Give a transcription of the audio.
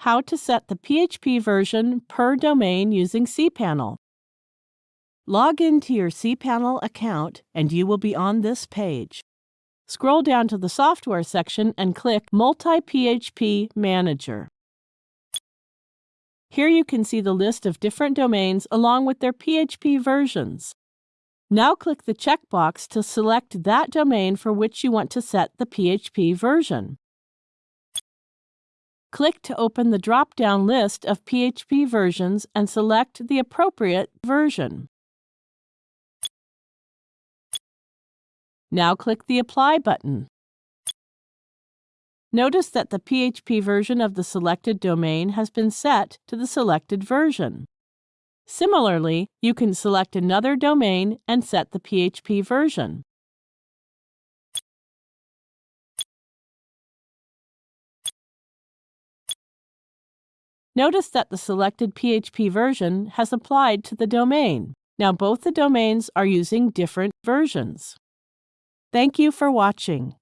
how to set the PHP version per domain using cPanel. Log into your cPanel account and you will be on this page. Scroll down to the Software section and click Multi-PHP Manager. Here you can see the list of different domains along with their PHP versions. Now click the checkbox to select that domain for which you want to set the PHP version. Click to open the drop-down list of PHP versions and select the appropriate version. Now click the Apply button. Notice that the PHP version of the selected domain has been set to the selected version. Similarly, you can select another domain and set the PHP version. Notice that the selected PHP version has applied to the domain. Now both the domains are using different versions. Thank you for watching.